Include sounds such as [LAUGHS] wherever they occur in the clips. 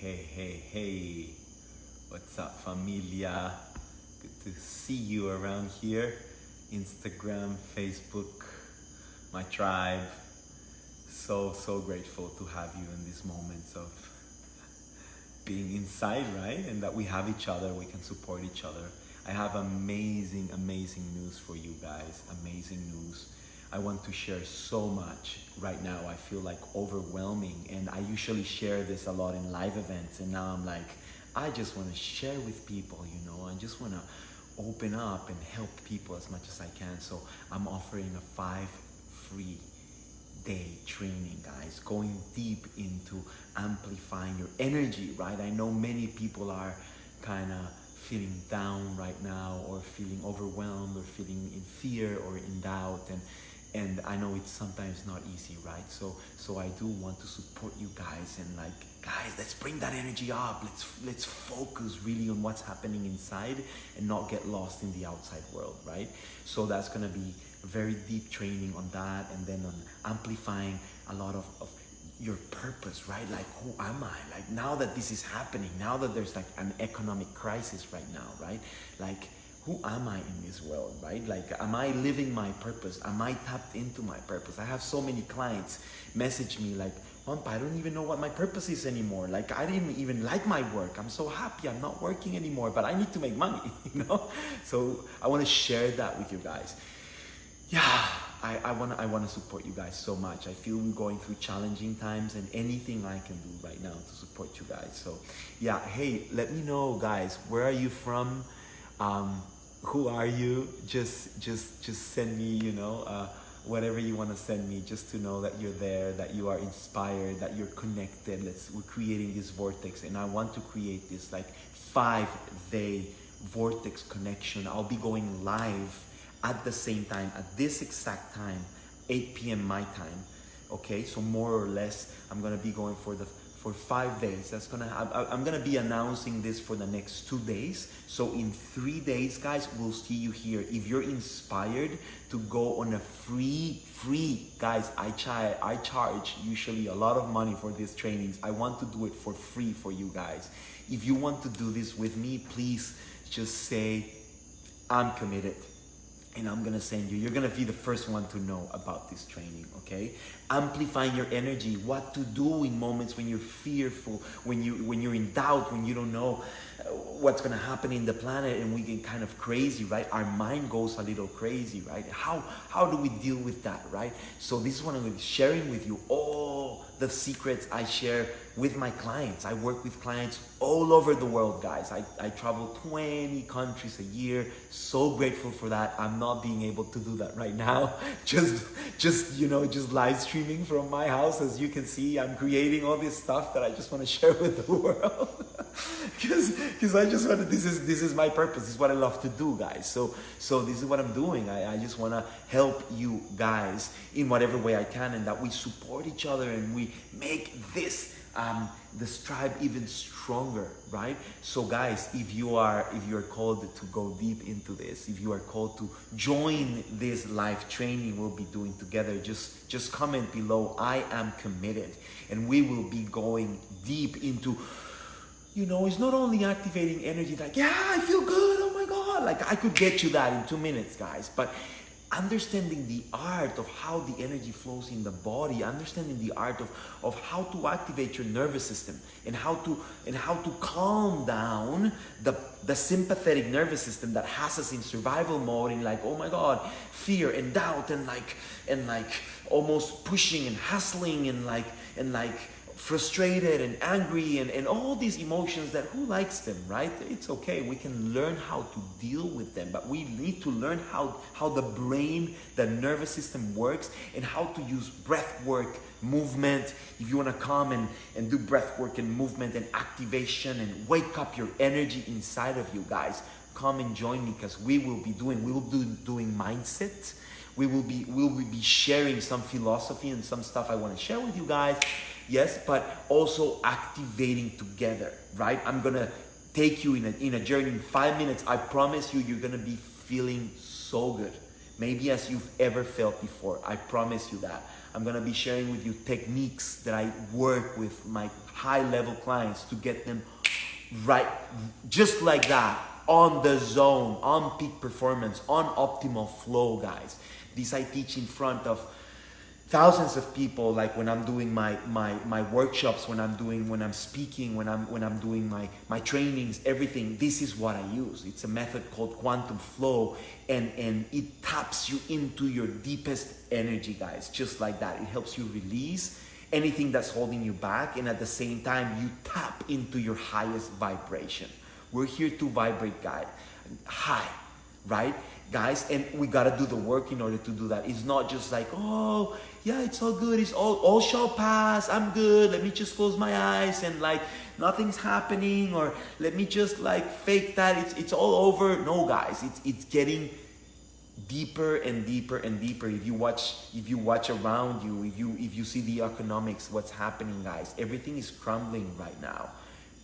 hey, hey, hey. What's up, familia? Good to see you around here. Instagram, Facebook, my tribe. So, so grateful to have you in these moments of being inside, right? And that we have each other, we can support each other. I have amazing, amazing news for you guys. Amazing news. I want to share so much right now. I feel like overwhelming, and I usually share this a lot in live events. And now I'm like, I just want to share with people, you know, I just want to open up and help people as much as I can. So I'm offering a five free day training, guys, going deep into amplifying your energy, right? I know many people are kind of feeling down right now or feeling overwhelmed or feeling in fear or in doubt and and I know it's sometimes not easy, right? So so I do want to support you guys and like guys, let's bring that energy up. Let's let's focus really on what's happening inside and not get lost in the outside world, right? So that's gonna be very deep training on that and then on amplifying a lot of, of your purpose, right? Like, who am I? Like, now that this is happening, now that there's like an economic crisis right now, right? Like, who am I in this world, right? Like, am I living my purpose? Am I tapped into my purpose? I have so many clients message me like, I don't even know what my purpose is anymore. Like, I didn't even like my work. I'm so happy I'm not working anymore, but I need to make money, [LAUGHS] you know? So I want to share that with you guys. Yeah, I, I want to I wanna support you guys so much. I feel we're going through challenging times and anything I can do right now to support you guys. So yeah, hey, let me know guys, where are you from? Um, who are you? Just just just send me, you know, uh, whatever you want to send me, just to know that you're there, that you are inspired, that you're connected. Let's we're creating this vortex, and I want to create this like five day vortex connection. I'll be going live at the same time at this exact time, 8 p.m. my time. Okay, so more or less, I'm gonna be going for the for five days. That's gonna I, I'm gonna be announcing this for the next two days. So in three days, guys, we'll see you here. If you're inspired to go on a free, free, guys, I charge I charge usually a lot of money for these trainings. I want to do it for free for you guys. If you want to do this with me, please just say I'm committed and I'm gonna send you. You're gonna be the first one to know about this training, okay? Amplifying your energy, what to do in moments when you're fearful, when you when you're in doubt, when you don't know what's gonna happen in the planet, and we get kind of crazy, right? Our mind goes a little crazy, right? How how do we deal with that, right? So this is what I'm gonna be sharing with you all the secrets I share with my clients. I work with clients all over the world, guys. I, I travel 20 countries a year. So grateful for that. I'm not being able to do that right now. [LAUGHS] Just, just, you know, just live streaming from my house. As you can see, I'm creating all this stuff that I just want to [LAUGHS] share with the world. [LAUGHS] Because, [LAUGHS] because I just want to, this is, this is my purpose. This is what I love to do, guys. So, so this is what I'm doing. I, I just want to help you guys in whatever way I can and that we support each other and we make this um, this tribe even stronger, right? So guys, if you are if you are called to go deep into this, if you are called to join this live training we'll be doing together, just just comment below. I am committed, and we will be going deep into. You know, it's not only activating energy like, yeah, I feel good. Oh my God. Like I could get you that in two minutes, guys. But understanding the art of how the energy flows in the body understanding the art of, of how to activate your nervous system and how to and how to calm down the the sympathetic nervous system that has us in survival mode in like oh my god fear and doubt and like and like almost pushing and hustling and like and like frustrated and angry and, and all these emotions that who likes them, right? It's okay. We can learn how to deal with them, but we need to learn how, how the brain, the nervous system works and how to use breath work, movement. If you want to come and, and do breath work and movement and activation and wake up your energy inside of you guys, come and join me because we will be doing, we will be doing mindset. We will be, we will be sharing some philosophy and some stuff I want to share with you guys yes, but also activating together, right? I'm gonna take you in a, in a journey in five minutes. I promise you, you're gonna be feeling so good. Maybe as you've ever felt before. I promise you that. I'm gonna be sharing with you techniques that I work with my high level clients to get them right, just like that, on the zone, on peak performance, on optimal flow, guys. This I teach in front of thousands of people like when i'm doing my my my workshops when i'm doing when i'm speaking when i'm when i'm doing my my trainings everything this is what i use. It's a method called quantum flow and and it taps you into your deepest energy guys just like that. It helps you release anything that's holding you back and at the same time you tap into your highest vibration. We're here to vibrate guys high right? Guys and we got to do the work in order to do that. It's not just like oh yeah, it's all good. It's all all shall pass. I'm good. Let me just close my eyes and like nothing's happening or let me just like fake that it's it's all over. No, guys, it's it's getting deeper and deeper and deeper if you watch if you watch around you if you if you see the economics what's happening guys everything is crumbling right now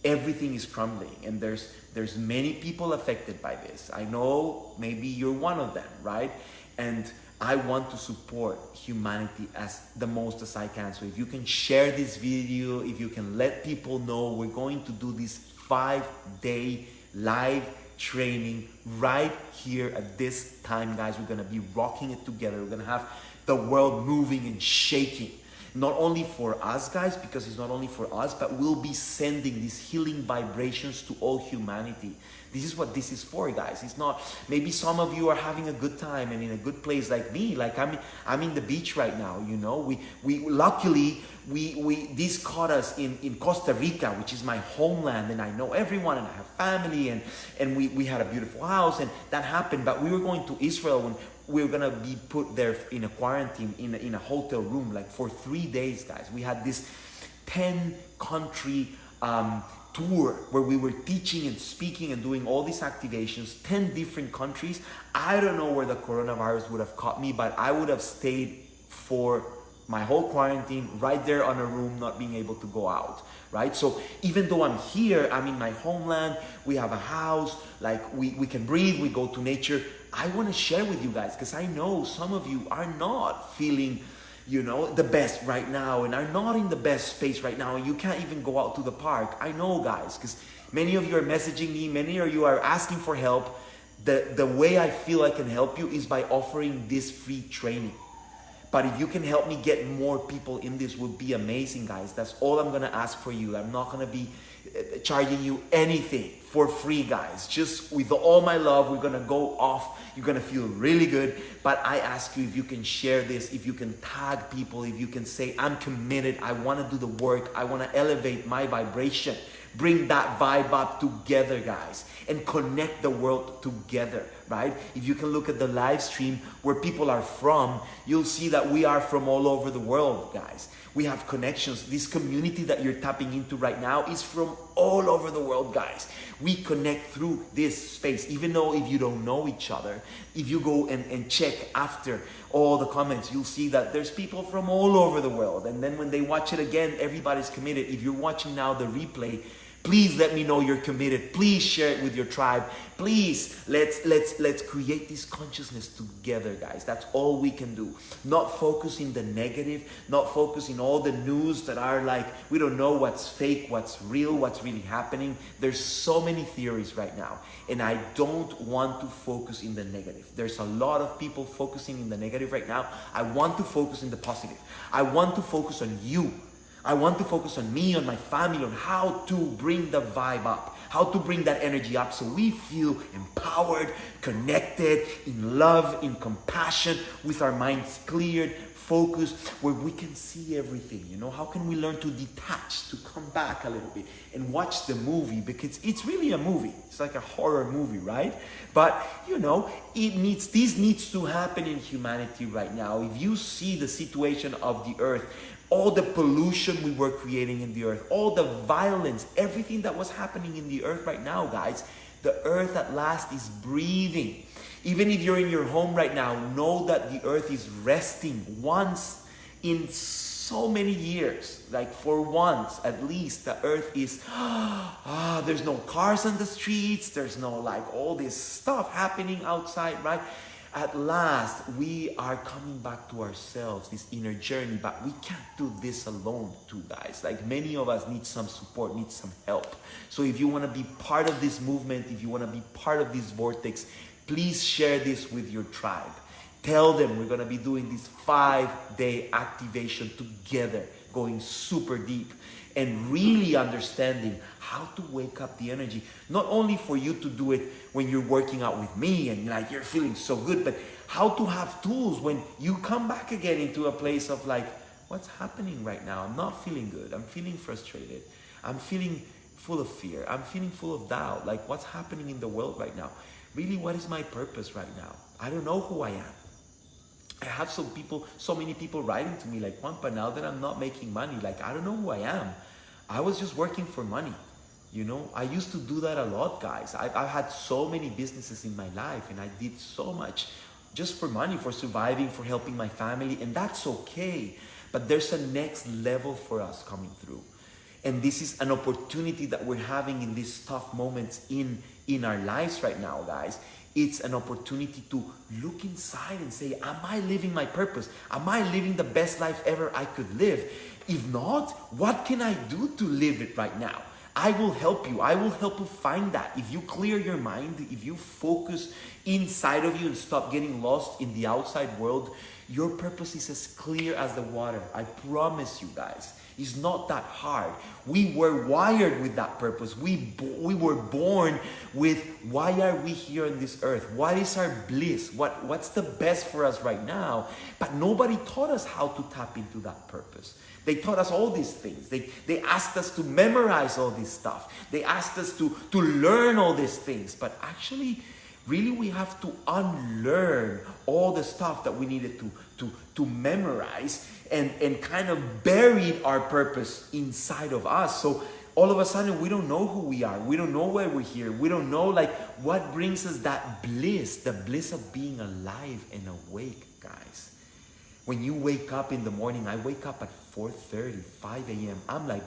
everything is crumbling and there's there's many people affected by this i know maybe you're one of them right and I want to support humanity as the most as I can. So if you can share this video, if you can let people know, we're going to do this five day live training right here at this time, guys. We're gonna be rocking it together. We're gonna have the world moving and shaking. Not only for us, guys, because it's not only for us, but we'll be sending these healing vibrations to all humanity. This is what this is for, guys. It's not, maybe some of you are having a good time and in a good place like me. Like I'm, I'm in the beach right now, you know. We, we, luckily, we, we, this caught us in, in Costa Rica, which is my homeland, and I know everyone and I have family, and, and we, we had a beautiful house, and that happened. But we were going to Israel when we were gonna be put there in a quarantine in a, in a hotel room, like for three days, guys. We had this 10 country um, tour where we were teaching and speaking and doing all these activations, 10 different countries. I don't know where the coronavirus would have caught me, but I would have stayed for my whole quarantine right there on a room, not being able to go out, right? So even though I'm here, I'm in my homeland, we have a house, like we, we can breathe, we go to nature. I want to share with you guys because I know some of you are not feeling you know, the best right now and are not in the best space right now and you can't even go out to the park. I know guys, because many of you are messaging me, many of you are asking for help. The, the way I feel I can help you is by offering this free training. But if you can help me get more people in this would be amazing guys. That's all I'm gonna ask for you. I'm not gonna be charging you anything for free, guys. Just with all my love, we're gonna go off. You're gonna feel really good. But I ask you if you can share this, if you can tag people, if you can say, I'm committed, I wanna do the work, I wanna elevate my vibration. Bring that vibe up together, guys, and connect the world together, right? If you can look at the live stream where people are from, you'll see that we are from all over the world, guys. We have connections. This community that you're tapping into right now is from all over the world, guys. We connect through this space, even though if you don't know each other, if you go and, and check after all the comments, you'll see that there's people from all over the world. And then when they watch it again, everybody's committed. If you're watching now the replay, Please let me know you're committed. Please share it with your tribe. Please let's let's let's create this consciousness together, guys. That's all we can do. Not focusing the negative, not focusing all the news that are like we don't know what's fake, what's real, what's really happening. There's so many theories right now, and I don't want to focus in the negative. There's a lot of people focusing in the negative right now. I want to focus in the positive. I want to focus on you I want to focus on me, on my family, on how to bring the vibe up, how to bring that energy up so we feel empowered, connected, in love, in compassion, with our minds cleared, focused, where we can see everything. You know, how can we learn to detach, to come back a little bit and watch the movie because it's really a movie. It's like a horror movie, right? But you know, it needs this needs to happen in humanity right now. If you see the situation of the earth, all the pollution we were creating in the earth, all the violence, everything that was happening in the earth right now, guys, the earth at last is breathing. Even if you're in your home right now, know that the earth is resting once in so many years. Like for once, at least, the earth is, [GASPS] ah, there's no cars on the streets, there's no like all this stuff happening outside, right? At last we are coming back to ourselves, this inner journey, but we can't do this alone too, guys. Like many of us need some support, need some help. So if you want to be part of this movement, if you want to be part of this vortex, please share this with your tribe. Tell them we're going to be doing this five day activation together, going super deep and really understanding how to wake up the energy. Not only for you to do it when you're working out with me and like you're feeling so good, but how to have tools when you come back again into a place of like, what's happening right now? I'm not feeling good. I'm feeling frustrated. I'm feeling full of fear. I'm feeling full of doubt. Like what's happening in the world right now? Really, what is my purpose right now? I don't know who I am. I have some people, so many people writing to me like, Juanpa, now that I'm not making money, like, I don't know who I am. I was just working for money. You know, I used to do that a lot, guys. I've, I've had so many businesses in my life and I did so much just for money, for surviving, for helping my family, and that's okay. But there's a next level for us coming through. And this is an opportunity that we're having in these tough moments in, in our lives right now, guys. It's an opportunity to look inside and say, Am I living my purpose? Am I living the best life ever I could live? If not, what can I do to live it right now? I will help you. I will help you find that. If you clear your mind, if you focus inside of you and stop getting lost in the outside world, your purpose is as clear as the water. I promise you guys. It's not that hard. We were wired with that purpose. We, we were born with why are we here on this earth? What is our bliss? What, what's the best for us right now? But nobody taught us how to tap into that purpose. They taught us all these things. They, they asked us to memorize all this stuff. They asked us to, to learn all these things. But actually, really we have to unlearn all the stuff that we needed to, to, to memorize and, and kind of buried our purpose inside of us. So all of a sudden we don't know who we are. We don't know why we're here. We don't know like what brings us that bliss, the bliss of being alive and awake, guys. When you wake up in the morning, I wake up at 4.30, 5 a.m. I'm like,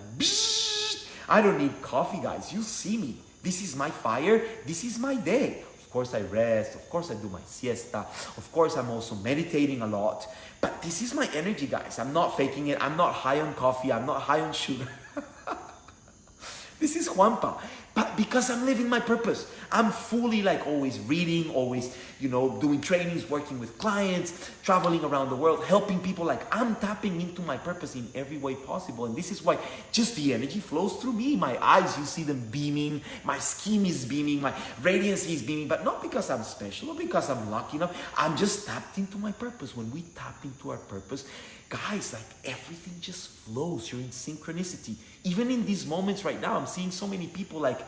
I don't need coffee, guys. You see me. This is my fire. This is my day. Of course, I rest. Of course, I do my siesta. Of course, I'm also meditating a lot. But this is my energy, guys. I'm not faking it. I'm not high on coffee. I'm not high on sugar. [LAUGHS] this is Juanpa. But because I'm living my purpose, I'm fully like always reading, always, you know, doing trainings, working with clients, traveling around the world, helping people. Like I'm tapping into my purpose in every way possible. And this is why just the energy flows through me. My eyes, you see them beaming. My skin is beaming. My radiance is beaming. But not because I'm special or because I'm lucky enough. I'm just tapped into my purpose. When we tap into our purpose, guys, like everything just flows. You're in synchronicity. Even in these moments right now, I'm seeing so many people like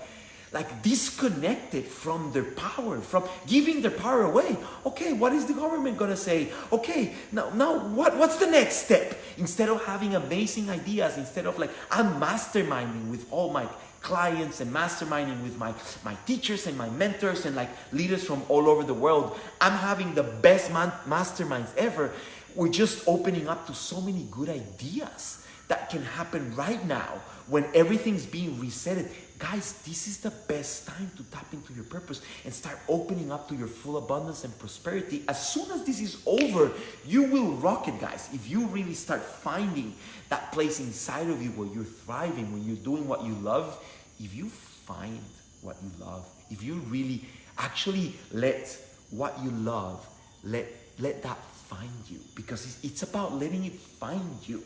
like disconnected from their power, from giving their power away. Okay, what is the government gonna say? Okay, now, now what, what's the next step? Instead of having amazing ideas, instead of like, I'm masterminding with all my clients and masterminding with my, my teachers and my mentors and like leaders from all over the world, I'm having the best masterminds ever. We're just opening up to so many good ideas that can happen right now when everything's being resetted Guys, this is the best time to tap into your purpose and start opening up to your full abundance and prosperity. As soon as this is over, you will rock it, guys. If you really start finding that place inside of you where you're thriving, when you're doing what you love, if you find what you love, if you really actually let what you love, let, let that find you because it's, about letting it find you.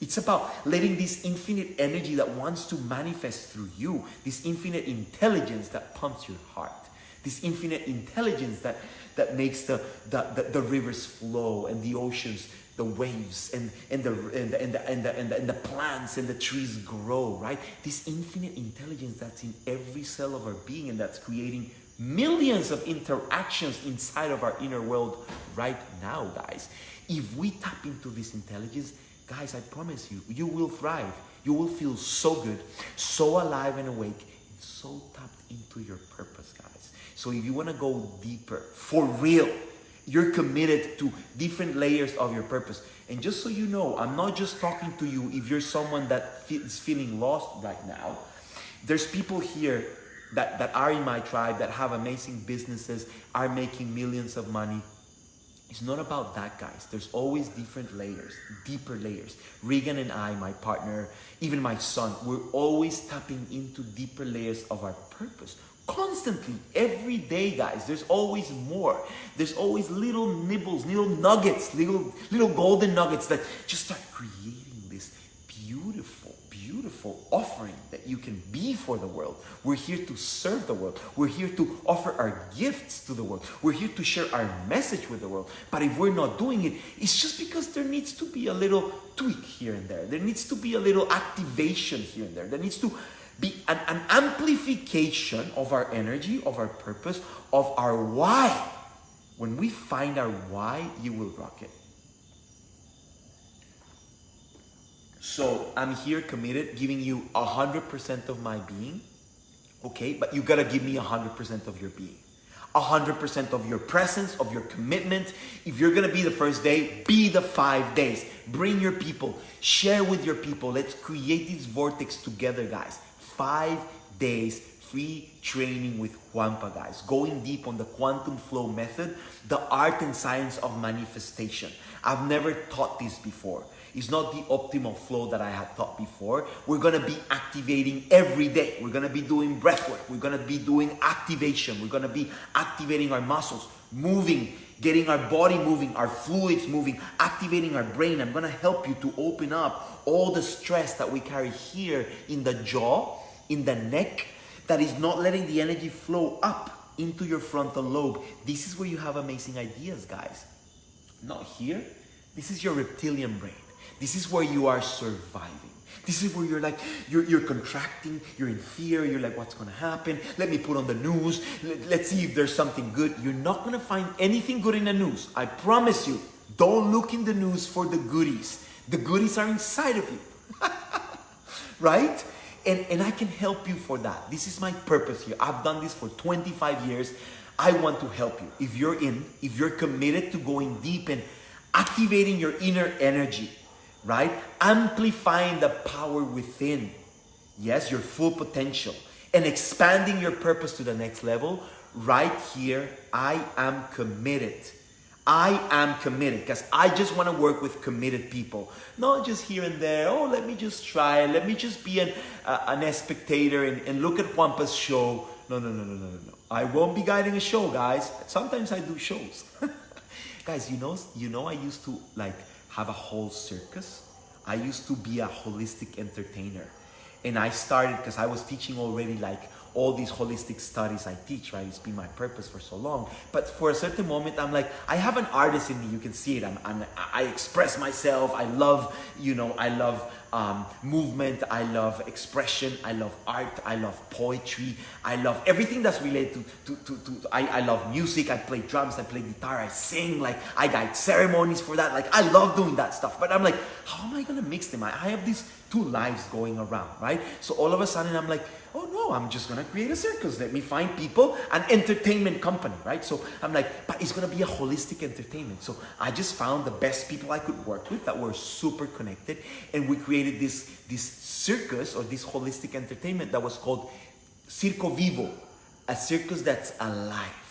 It's about letting this infinite energy that wants to manifest through you, this infinite intelligence that pumps your heart, this infinite intelligence that, that makes the, the, the, the rivers flow and the oceans, the waves and, and, the, and, the, and, the, and, the, and, the, and the plants and the trees grow, right? This infinite intelligence that's in every cell of our being and that's creating millions of interactions inside of our inner world right now, guys. If we tap into this intelligence, Guys, I promise you, you will thrive. You will feel so good, so alive and awake, and so tapped into your purpose, guys. So if you want to go deeper, for real, you're committed to different layers of your purpose. And just so you know, I'm not just talking to you if you're someone that is feeling lost right now. There's people here that, that are in my tribe that have amazing businesses, are making millions of money, It's not about that, guys. There's always different layers, deeper layers. Regan and I, my partner, even my son, we're always tapping into deeper layers of our purpose. Constantly, every day, guys. There's always more. There's always little nibbles, little nuggets, little little golden nuggets that just start creating beautiful offering that you can be for the world. We're here to serve the world. We're here to offer our gifts to the world. We're here to share our message with the world. But if we're not doing it, it's just because there needs to be a little tweak here and there. There needs to be a little activation here and there. There needs to be an, an amplification of our energy, of our purpose, of our why. When we find our why, you will rock it. So I'm here committed, giving you 100% of my being, okay? But you gotta give me 100% of your being. 100% of your presence, of your commitment. If you're gonna be the first day, be the five days. Bring your people, share with your people. Let's create this vortex together, guys. Five days free training with Juanpa, guys. Going deep on the quantum flow method, the art and science of manifestation. I've never taught this before. It's not the optimal flow that I had taught before. We're gonna be activating every day. We're gonna be doing breath work. We're gonna be doing activation. We're gonna be activating our muscles, moving, getting our body moving, our fluids moving, activating our brain. I'm gonna help you to open up all the stress that we carry here in the jaw, in the neck, that is not letting the energy flow up into your frontal lobe. This is where you have amazing ideas, guys. Not here. This is your reptilian brain. This is where you are surviving. This is where you're like, you're, you're contracting, you're in fear, you're like, what's gonna happen? Let me put on the news, Let, us see if there's something good. You're not gonna find anything good in the news. I promise you. Don't look in the news for the goodies. The goodies are inside of you. [LAUGHS] right? And, and I can help you for that. This is my purpose here. I've done this for 25 years. I want to help you. If you're in, if you're committed to going deep and activating your inner energy, right? Amplifying the power within. Yes, your full potential and expanding your purpose to the next level. Right here, I am committed. I am committed because I just want to work with committed people, not just here and there. Oh, let me just try. Let me just be an, uh, an spectator and, and look at Juanpa's show. No, no, no, no, no, no. I won't be guiding a show, guys. Sometimes I do shows. [LAUGHS] guys, you know, you know, I used to like have a whole circus. I used to be a holistic entertainer. And I started because I was teaching already like all these holistic studies I teach, right? It's been my purpose for so long. But for a certain moment, I'm like, I have an artist in me. You can see it. I'm, I'm I express myself. I love, you know, I love um, movement. I love expression. I love art. I love poetry. I love everything that's related to, to, to, to I, I love music. I play drums. I play guitar. I sing. Like I guide ceremonies for that. Like I love doing that stuff. But I'm like, how am I going to mix them? I, I have these two lives going around, right? So all of a sudden I'm like, oh no, I'm just gonna create a circus. Let me find people, an entertainment company, right? So I'm like, but it's gonna be a holistic entertainment. So I just found the best people I could work with that were super connected, and we created this this circus or this holistic entertainment that was called Circo Vivo, a circus that's alive.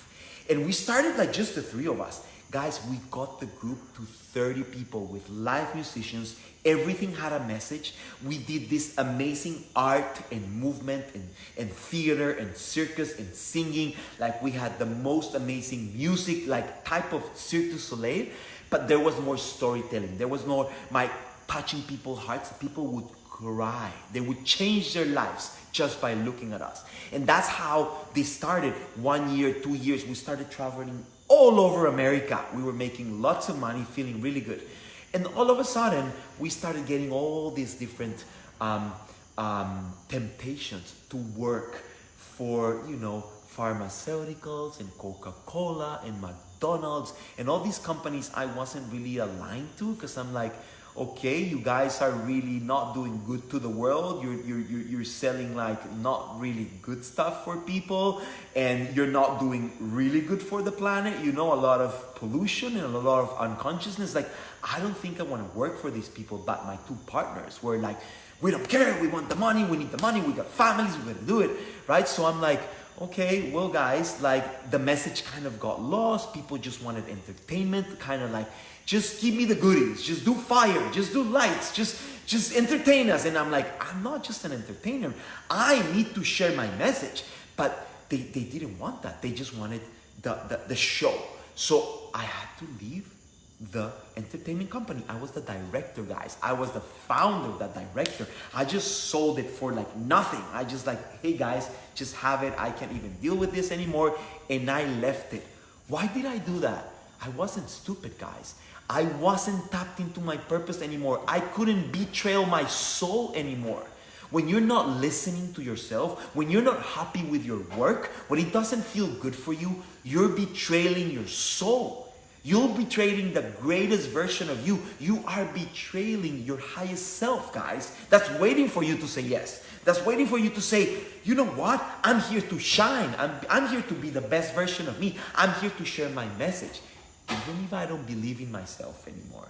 And we started like just the three of us. Guys, we got the group to 30 people with live musicians. Everything had a message. We did this amazing art and movement and, and theater and circus and singing. Like we had the most amazing music, like type of Cirque du Soleil, but there was more storytelling. There was more my touching people's hearts. People would cry. They would change their lives just by looking at us. And that's how this started. One year, two years, we started traveling all over America. We were making lots of money, feeling really good. And all of a sudden, we started getting all these different um, um, temptations to work for, you know, pharmaceuticals and Coca-Cola and McDonald's and all these companies I wasn't really aligned to because I'm like, okay, you guys are really not doing good to the world. You're, you're, you're selling like not really good stuff for people and you're not doing really good for the planet. You know, a lot of pollution and a lot of unconsciousness. Like, I don't think I want to work for these people, but my two partners were like, we don't care. We want the money. We need the money. We got families. We're going to do it. Right. So I'm like, okay, well, guys, like the message kind of got lost. People just wanted entertainment, kind of like, just give me the goodies, just do fire, just do lights, just just entertain us. And I'm like, I'm not just an entertainer. I need to share my message. But they, they didn't want that. They just wanted the, the, the show. So I had to leave the entertainment company. I was the director, guys. I was the founder, the director. I just sold it for like nothing. I just like, hey guys, just have it. I can't even deal with this anymore. And I left it. Why did I do that? I wasn't stupid, guys. I wasn't tapped into my purpose anymore. I couldn't betrayal my soul anymore. When you're not listening to yourself, when you're not happy with your work, when it doesn't feel good for you, you're betraying your soul. You're betraying the greatest version of you. You are betraying your highest self, guys. That's waiting for you to say yes. That's waiting for you to say, you know what? I'm here to shine. I'm, I'm here to be the best version of me. I'm here to share my message. Even if I don't believe in myself anymore,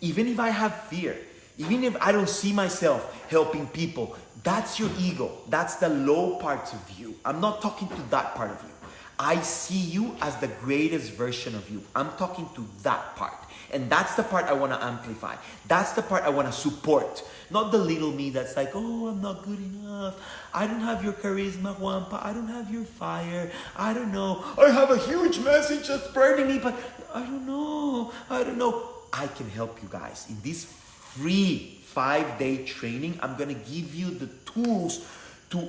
even if I have fear, even if I don't see myself helping people, that's your ego. That's the low parts of you. I'm not talking to that part of you. I see you as the greatest version of you. I'm talking to that part. And that's the part I want to amplify. That's the part I want to support. Not the little me that's like, oh, I'm not good enough. I don't have your charisma, Juanpa. I don't have your fire. I don't know. I have a huge message that's burning me, but I don't know. I don't know. I can help you guys. In this free five day training, I'm going to give you the tools to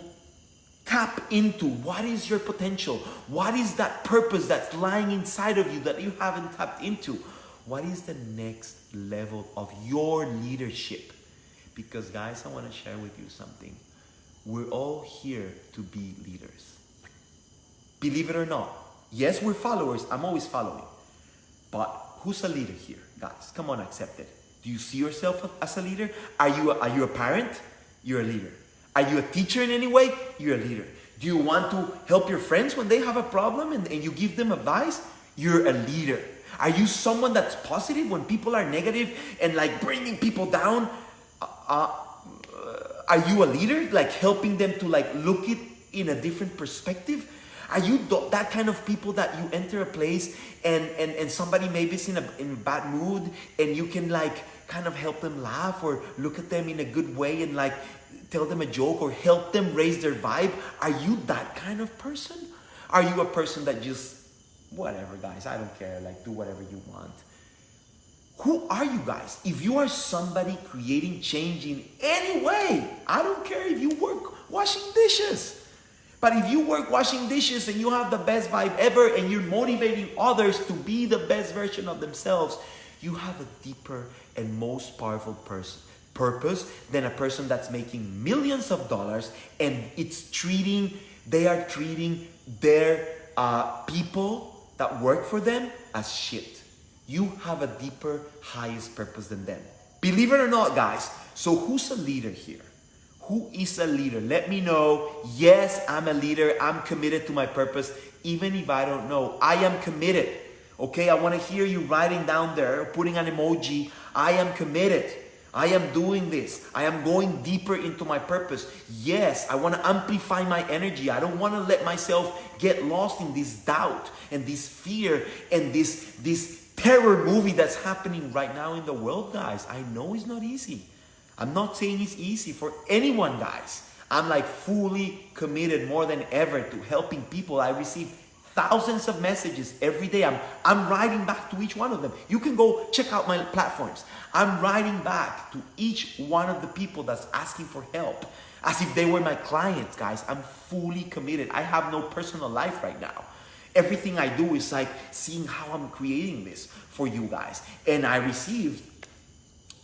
tap into what is your potential? What is that purpose that's lying inside of you that you haven't tapped into? What is the next level of your leadership? Because, guys, I want to share with you something. We're all here to be leaders. Believe it or not. Yes, we're followers. I'm always following. But who's a leader here, guys? Come on, accept it. Do you see yourself as a leader? Are you a, are you a parent? You're a leader. Are you a teacher in any way? You're a leader. Do you want to help your friends when they have a problem and, and you give them advice? You're a leader. Are you someone that's positive when people are negative and like bringing people down? Uh, uh, are you a leader? Like helping them to like look it in a different perspective? Are you that kind of people that you enter a place and, and, and somebody maybe is in a, in a bad mood and you can like kind of help them laugh or look at them in a good way and like tell them a joke or help them raise their vibe? Are you that kind of person? Are you a person that just, whatever guys, I don't care, like do whatever you want? Who are you guys? If you are somebody creating change in any way, I don't care if you work washing dishes. But if you work washing dishes and you have the best vibe ever and you're motivating others to be the best version of themselves, you have a deeper and most powerful person purpose than a person that's making millions of dollars and it's treating they are treating their uh, people that work for them as shit. You have a deeper, highest purpose than them. Believe it or not, guys. So who's a leader here? Who is a leader? Let me know. Yes, I'm a leader. I'm committed to my purpose. Even if I don't know, I am committed. Okay, I want to hear you writing down there, putting an emoji. I am committed. I am doing this. I am going deeper into my purpose. Yes, I want to amplify my energy. I don't want to let myself get lost in this doubt and this fear and this this terror movie that's happening right now in the world, guys. I know it's not easy. I'm not saying it's easy for anyone, guys. I'm like fully committed more than ever to helping people. I receive thousands of messages every day. I'm, I'm writing back to each one of them. You can go check out my platforms. I'm writing back to each one of the people that's asking for help as if they were my clients, guys. I'm fully committed. I have no personal life right now. Everything I do is like seeing how I'm creating this for you guys. And I received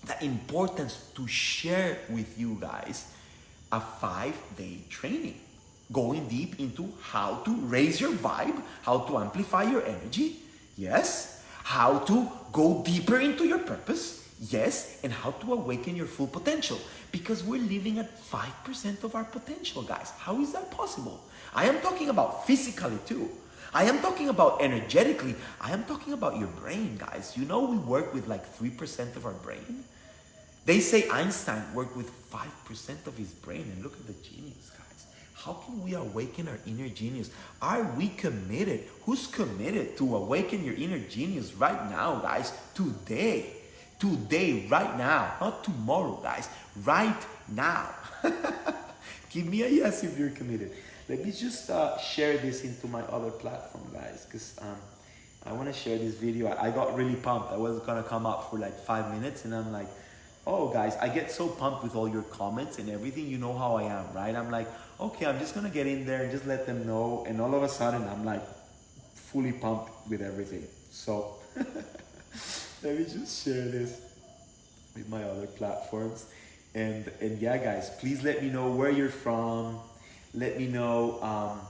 the importance to share with you guys a five day training going deep into how to raise your vibe, how to amplify your energy, yes, how to go deeper into your purpose, yes, and how to awaken your full potential because we're living at 5% of our potential, guys. How is that possible? I am talking about physically too. I am talking about energetically. I am talking about your brain, guys. You know, we work with like 3% of our brain. They say Einstein worked with 5% of his brain, and look at the genius, guys. How can we awaken our inner genius? Are we committed? Who's committed to awaken your inner genius right now, guys? Today. Today, right now. Not tomorrow, guys. Right now. [LAUGHS] Give me a yes if you're committed. Let me just uh, share this into my other platform, guys, because um, I want to share this video. I, I got really pumped. I was going to come up for like five minutes, and I'm like, oh, guys, I get so pumped with all your comments and everything. You know how I am, right? I'm like, okay, I'm just to get in there and just let them know. And all of a sudden, I'm like fully pumped with everything. So [LAUGHS] let me just share this with my other platforms. And, and yeah, guys, please let me know where you're from. Let me know, um,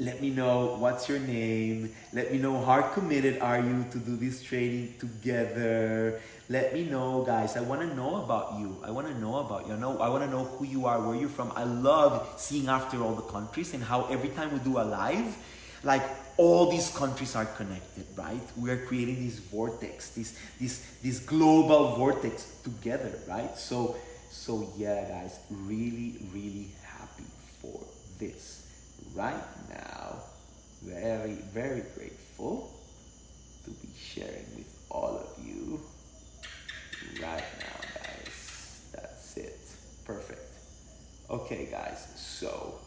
let me know what's your name. Let me know how committed are you to do this training together. Let me know, guys. I want to know about you. I want to know about you. I know. I want to know who you are, where you're from. I love seeing after all the countries and how every time we do a live, like all these countries are connected, right? We are creating this vortex, this this this global vortex together, right? So so yeah, guys, really really happy for this right now. Very very grateful to be sharing with all of you right now, guys. That's it. Perfect. Okay, guys. So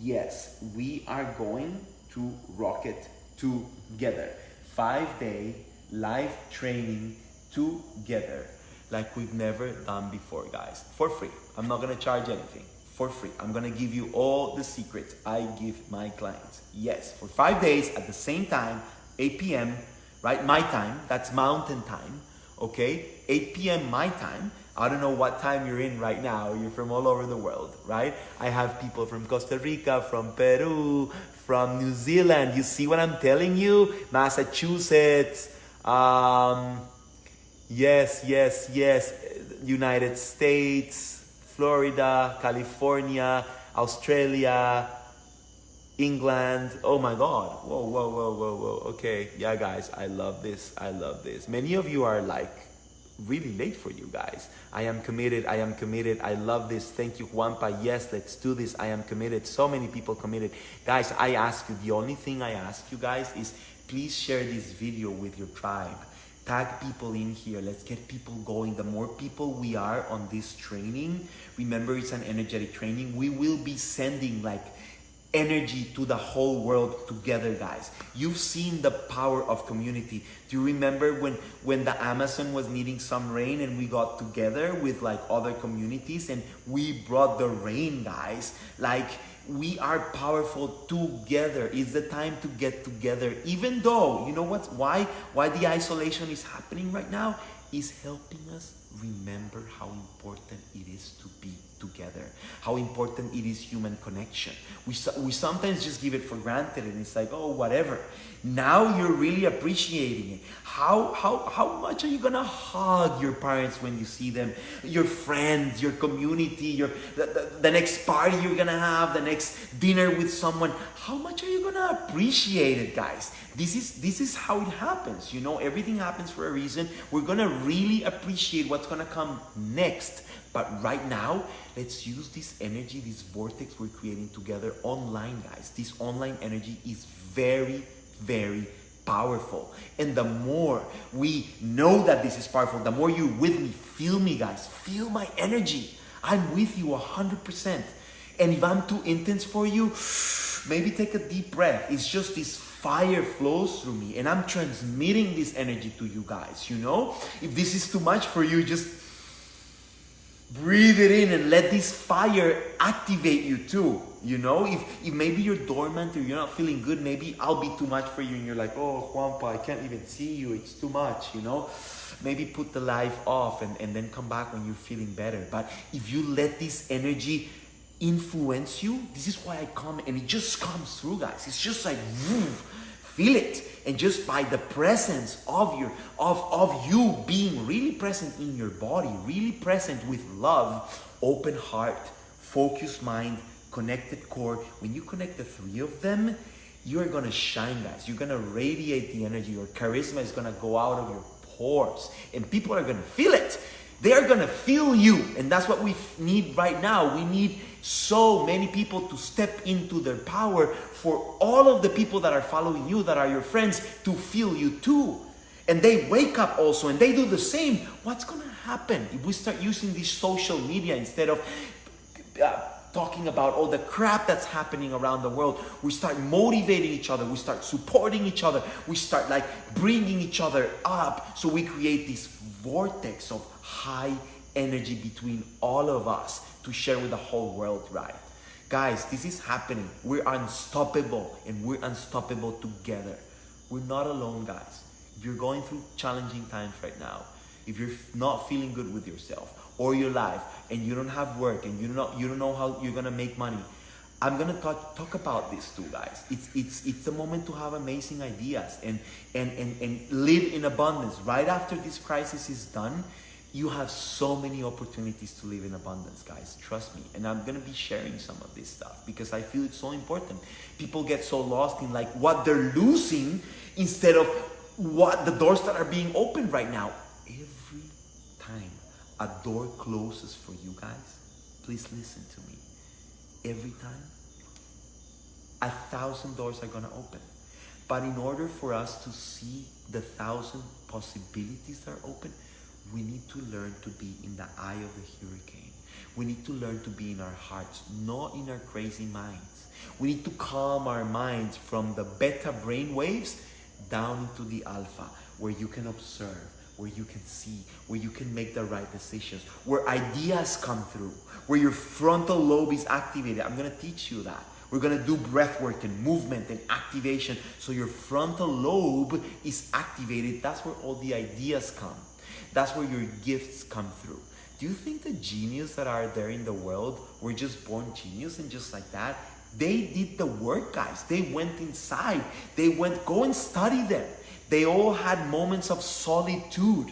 yes, we are going to rocket together. Five day live training together like we've never done before, guys. For free. I'm not gonna charge anything. For free. I'm gonna give you all the secrets I give my clients. Yes, for five days at the same time, 8 p.m., right? My time, that's mountain time, okay? 8 p.m. my time. I don't know what time you're in right now. You're from all over the world, right? I have people from Costa Rica, from Peru, from New Zealand. You see what I'm telling you? Massachusetts. Um, yes, yes, yes. United States, Florida, California, Australia, England. Oh my God. Whoa, whoa, whoa, whoa, whoa. Okay. Yeah, guys, I love this. I love this. Many of you are like, really late for you guys. I am committed. I am committed. I love this. Thank you, Juanpa. Yes, let's do this. I am committed. So many people committed. Guys, I ask you, the only thing I ask you guys is please share this video with your tribe. Tag people in here. Let's get people going. The more people we are on this training, remember it's an energetic training, we will be sending like energy to the whole world together guys you've seen the power of community do you remember when when the amazon was needing some rain and we got together with like other communities and we brought the rain guys like we are powerful together it's the time to get together even though you know what? why why the isolation is happening right now is helping us remember how important it is to be together, how important it is human connection. We, we sometimes just give it for granted and it's like, oh, whatever. Now you're really appreciating it. How, how, how much are you gonna hug your parents when you see them, your friends, your community, your, the, the, the next party you're gonna have, the next dinner with someone? How much are you gonna appreciate it, guys? This is, this is how it happens. You know, everything happens for a reason. We're gonna really appreciate what's gonna come next. But right now, let's use this energy, this vortex we're creating together online, guys. This online energy is very, very powerful. And the more we know that this is powerful, the more you with me, feel me, guys. Feel my energy. I'm with you 100%. And if I'm too intense for you, [SIGHS] maybe take a deep breath. It's just this fire flows through me and I'm transmitting this energy to you guys, you know? If this is too much for you, just breathe it in and let this fire activate you too. You know, if, if maybe you're dormant or you're not feeling good, maybe I'll be too much for you and you're like, oh, Juanpa, I can't even see you. It's too much, you know? Maybe put the life off and, and then come back when you're feeling better. But if you let this energy influence you, this is why I come and it just comes through, guys. It's just like, woo, feel it. And just by the presence of your of of you being really present in your body really present with love open heart focused mind connected core when you connect the three of them you're gonna shine guys. You're gonna radiate the energy. Your charisma is gonna go out of your pores. And people are gonna feel it. They are gonna feel you, and that's what we need right now. We need so many people to step into their power for all of the people that are following you, that are your friends, to feel you too. And they wake up also and they do the same. What's gonna happen if we start using this social media instead of uh, talking about all the crap that's happening around the world. We start motivating each other. We start supporting each other. We start like bringing each other up. So we create this vortex of high energy between all of us to share with the whole world, right? Guys, this is happening. We're unstoppable and we're unstoppable together. We're not alone, guys. If you're going through challenging times right now, if you're not feeling good with yourself, or your life and you don't have work and you don't know, you don't know how you're gonna make money, I'm gonna talk, talk about this too, guys. It's it's it's the moment to have amazing ideas and and and and live in abundance. Right after this crisis is done, you have so many opportunities to live in abundance, guys. Trust me. And I'm gonna be sharing some of this stuff because I feel it's so important. People get so lost in like what they're losing instead of what the doors that are being opened right now. Every time a door closes for you guys, please listen to me. Every time, a thousand doors are gonna open. But in order for us to see the thousand possibilities that are open, we need to learn to be in the eye of the hurricane. We need to learn to be in our hearts, not in our crazy minds. We need to calm our minds from the beta brain waves down into the alpha, where you can observe, where you can see, where you can make the right decisions, where ideas come through, where your frontal lobe is activated. I'm gonna teach you that. We're gonna do breath work and movement and activation so your frontal lobe is activated. That's where all the ideas come. That's where your gifts come through. Do you think the genius that are there in the world were just born genius and just like that? They did the work, guys. They went inside. They went, go and study them. They all had moments of solitude,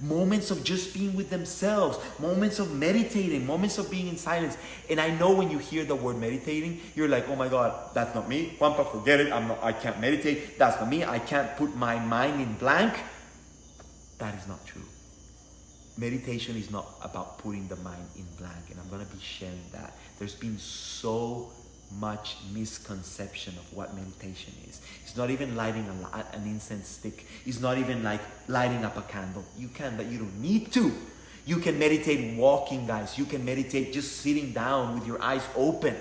moments of just being with themselves, moments of meditating, moments of being in silence. And I know when you hear the word meditating, you're like, oh my God, that's not me. Juanpa, forget it. I'm not, I can't meditate. That's not me. I can't put my mind in blank. That is not true. Meditation is not about putting the mind in blank. And I'm going to be sharing that. There's been so much misconception of what meditation is. It's not even lighting a, an incense stick. It's not even like lighting up a candle. You can, but you don't need to. You can meditate walking, guys. You can meditate just sitting down with your eyes open.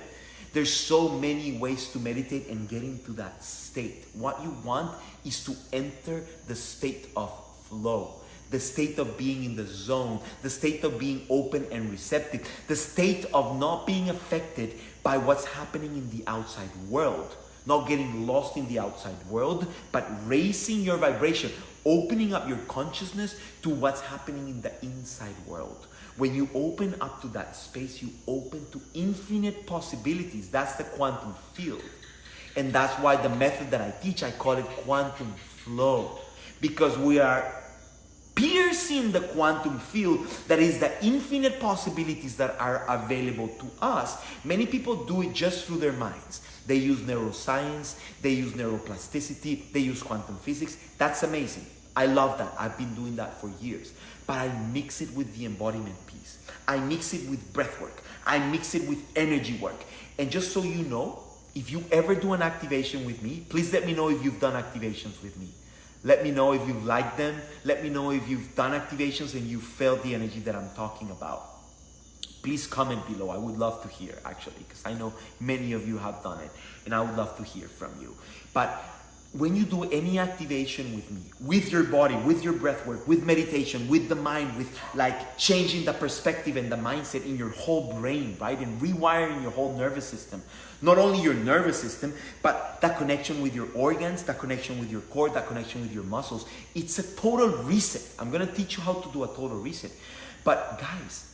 There's so many ways to meditate and get into that state. What you want is to enter the state of flow the state of being in the zone, the state of being open and receptive, the state of not being affected by what's happening in the outside world. Not getting lost in the outside world, but raising your vibration, opening up your consciousness to what's happening in the inside world. When you open up to that space, you open to infinite possibilities. That's the quantum field. And that's why the method that I teach, I call it quantum flow. Because we are piercing the quantum field that is the infinite possibilities that are available to us. Many people do it just through their minds. They use neuroscience, they use neuroplasticity, they use quantum physics. That's amazing. I love that. I've been doing that for years. But I mix it with the embodiment piece. I mix it with breath work. I mix it with energy work. And just so you know, if you ever do an activation with me, please let me know if you've done activations with me. Let me know if you've liked them. Let me know if you've done activations and you felt the energy that I'm talking about. Please comment below. I would love to hear actually because I know many of you have done it and I would love to hear from you. But when you do any activation with me, with your body, with your breath work, with meditation, with the mind, with like changing the perspective and the mindset in your whole brain, right? And rewiring your whole nervous system. Not only your nervous system, but that connection with your organs, that connection with your core, that connection with your muscles. It's a total reset. I'm gonna teach you how to do a total reset. But guys,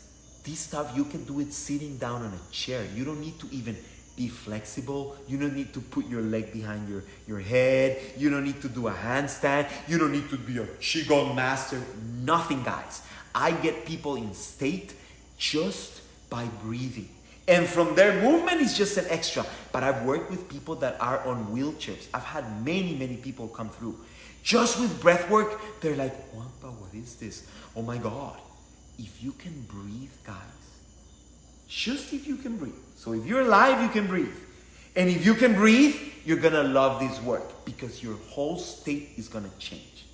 this stuff, you can do it sitting down on a chair. You don't need to even be flexible. You don't need to put your leg behind your, your head. You don't need to do a handstand. You don't need to be a Qigong master. Nothing, guys. I get people in state just by breathing. And from their movement is just an extra. But I've worked with people that are on wheelchairs. I've had many, many people come through. Just with breath work, they're like, Juanpa, what is this? Oh my God. if you can breathe, guys, just if you can breathe. So if you're alive, you can breathe. And if you can breathe, you're gonna love this work because your whole state is gonna change.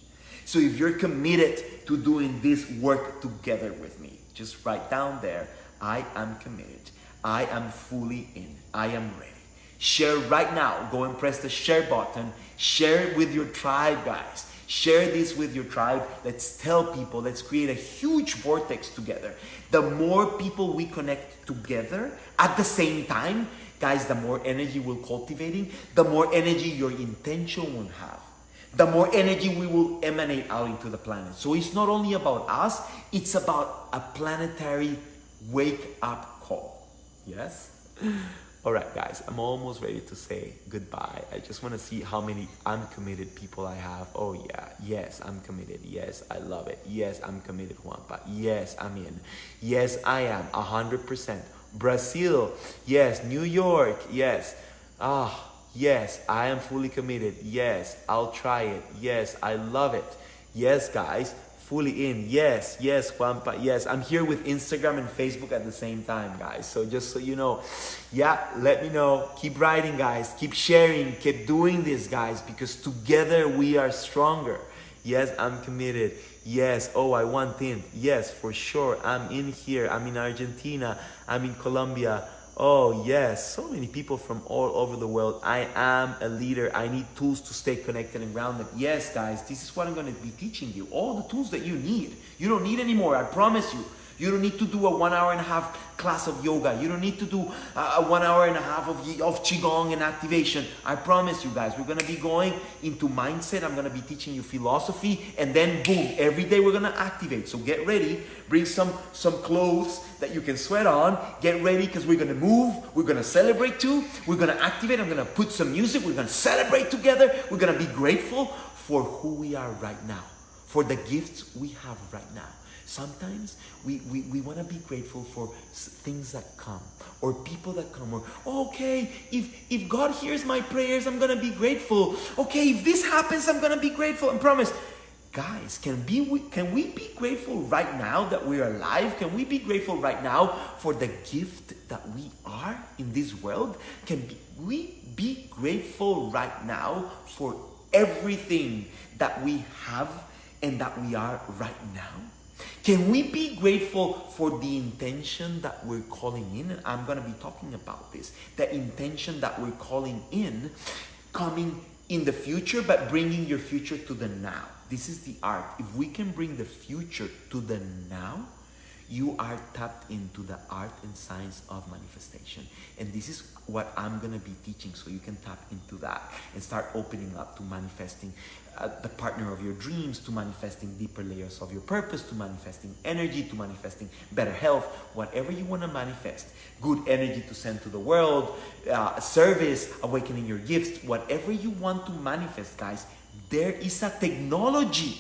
So if you're committed to doing this work together with me, just write down there, I am committed. I am fully in. I am ready. Share right now. Go and press the share button. Share it with your tribe, guys. Share this with your tribe. Let's tell people. Let's create a huge vortex together. The more people we connect together at the same time, guys, the more energy we're cultivating, the more energy your intention will have. The more energy we will emanate out into the planet. So it's not only about us, it's about a planetary wake up. Yes? All right, guys, I'm almost ready to say goodbye. I just want to see how many uncommitted people I have. Oh, yeah. Yes, I'm committed. Yes, I love it. Yes, I'm committed, Juanpa. Yes, I'm in. Yes, I am. 100%. Brazil. Yes. New York. Yes. Ah, yes, I am fully committed. Yes, I'll try it. Yes, I love it. Yes, guys, fully in. Yes, yes, Juanpa. Yes, I'm here with Instagram and Facebook at the same time, guys. So just so you know, yeah, let me know. Keep writing, guys. Keep sharing. Keep doing this, guys, because together we are stronger. Yes, I'm committed. Yes, oh, I want in. Yes, for sure. I'm in here. I'm in Argentina. I'm in Colombia. Oh, yes, so many people from all over the world. I am a leader. I need tools to stay connected and grounded. Yes, guys, this is what I'm going to be teaching you. All the tools that you need. You don't need anymore, I promise you. You don't need to do a one hour and a half class of yoga. You don't need to do a one hour and a half of, of Qigong and activation. I promise you guys, we're going to be going into mindset. I'm going to be teaching you philosophy and then boom, every day we're going to activate. So get ready. Bring some, some clothes that you can sweat on. Get ready because we're going to move. We're going to celebrate too. We're going to activate. I'm going to put some music. We're going to celebrate together. We're going to be grateful for who we are right now, for the gifts we have right now. Sometimes we, we, we want to be grateful for things that come or people that come or okay if if god hears my prayers i'm gonna be grateful. Okay if this happens i'm gonna be grateful. And promise guys can be can we be grateful right now that we're alive? Can we be grateful right now for the gift that we are in this world? Can we be grateful right now for everything that we have and that we are right now can we be grateful for the intention that we're calling in? And I'm going to be talking about this. The intention that we're calling in, coming in the future, but bringing your future to the now. This is the art. If we can bring the future to the now, you are tapped into the art and science of manifestation. And this is what I'm going to be teaching so you can tap into that and start opening up to manifesting the partner of your dreams, to manifesting deeper layers of your purpose, to manifesting energy, to manifesting better health, whatever you want to manifest. Good energy to send to the world, uh, service, awakening your gifts, whatever you want to manifest, guys, there is a technology,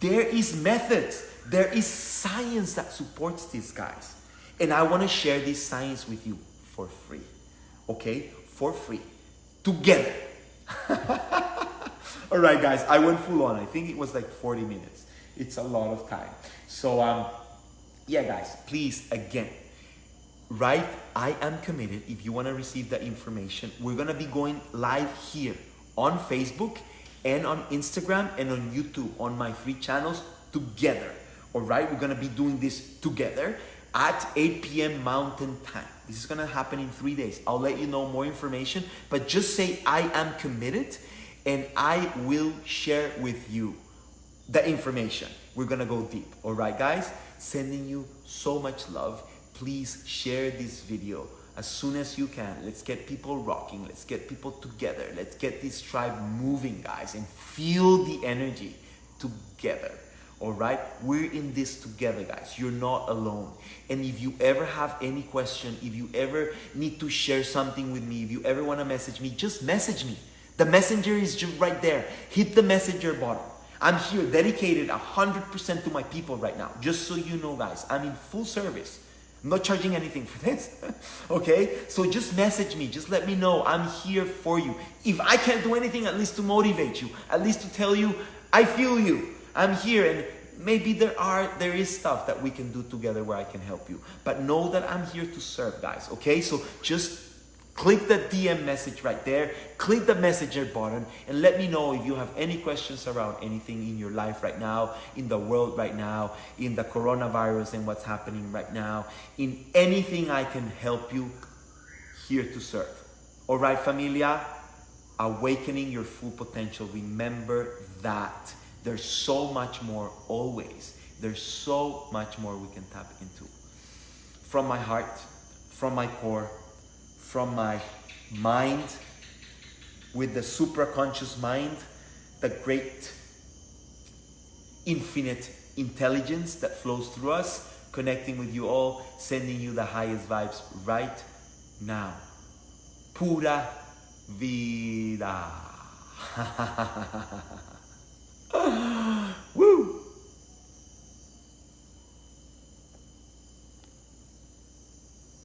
there is methods, there is science that supports these guys. And I want to share this science with you for free. Okay? For free. Together. [LAUGHS] All right, guys, I went full on. I think it was like 40 minutes. It's a lot of time. So, um, yeah, guys, please, again, write I am committed if you want to receive that information. We're going to be going live here on Facebook and on Instagram and on YouTube on my three channels together. All right, we're going to be doing this together at 8 p.m. Mountain Time. This is going to happen in three days. I'll let you know more information, but just say I am committed and I will share with you the information. We're gonna go deep, all right, guys? Sending you so much love. Please share this video as soon as you can. Let's get people rocking. Let's get people together. Let's get this tribe moving, guys, and feel the energy together. All right, we're in this together, guys. You're not alone. And if you ever have any question, if you ever need to share something with me, if you ever want to message me, just message me. The messenger is just right there. Hit the messenger button. I'm here dedicated 100% to my people right now. Just so you know, guys, I'm in full service. I'm not charging anything for this. [LAUGHS] okay? So just message me. Just let me know. I'm here for you. If I can't do anything, at least to motivate you, at least to tell you, I feel you. I'm here. And maybe there are there is stuff that we can do together where I can help you. But know that I'm here to serve, guys. Okay, so just click the DM message right there, click the messenger button, and let me know if you have any questions around anything in your life right now, in the world right now, in the coronavirus and what's happening right now, in anything I can help you, here to serve. All right, familia? Awakening your full potential. Remember that there's so much more always. There's so much more we can tap into. From my heart, from my core, from my mind, with the supraconscious mind, the great infinite intelligence that flows through us, connecting with you all, sending you the highest vibes right now. Pura vida. [LAUGHS]